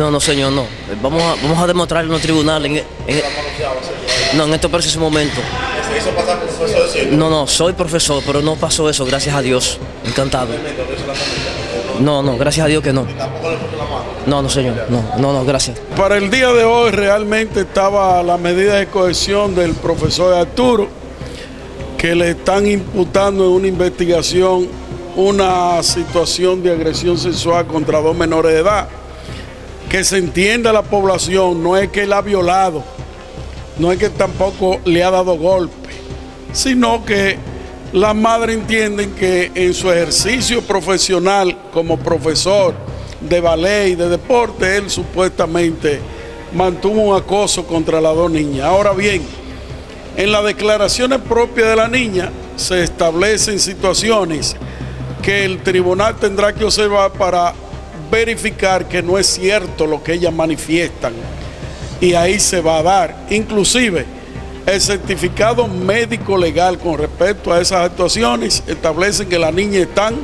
No, no, señor, no. Vamos a, vamos a demostrar en los tribunales. En, en- no, en este preciso momento. ¿Se hizo pasar por profesor? No, no, soy profesor, pero no pasó eso, gracias a Dios. Encantado. No, no, gracias a Dios que no. No, no, señor. No, no, no, gracias. Para el día de hoy realmente estaba la medida de cohesión del profesor Arturo, que le están imputando en una investigación una situación de agresión sexual contra dos menores de edad. Que se entienda la población, no es que él ha violado, no es que tampoco le ha dado golpe, sino que las madres entienden que en su ejercicio profesional como profesor de ballet y de deporte, él supuestamente mantuvo un acoso contra las dos niñas. Ahora bien, en las declaraciones propias de la niña se establecen situaciones que el tribunal tendrá que observar para verificar que no es cierto lo que ellas manifiestan y ahí se va a dar. Inclusive, el certificado médico legal con respecto a esas actuaciones establece que la niña es tan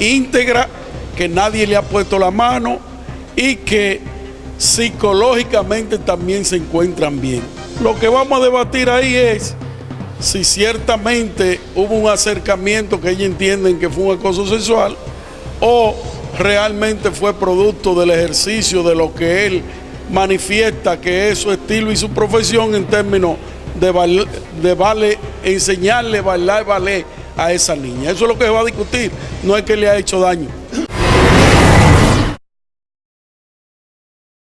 íntegra, que nadie le ha puesto la mano y que psicológicamente también se encuentran bien. Lo que vamos a debatir ahí es si ciertamente hubo un acercamiento que ellos entienden que fue un acoso sexual o realmente fue producto del ejercicio de lo que él manifiesta que es su estilo y su profesión en términos de, de vale, enseñarle bailar ballet a esa niña. Eso es lo que va a discutir, no es que le ha hecho daño.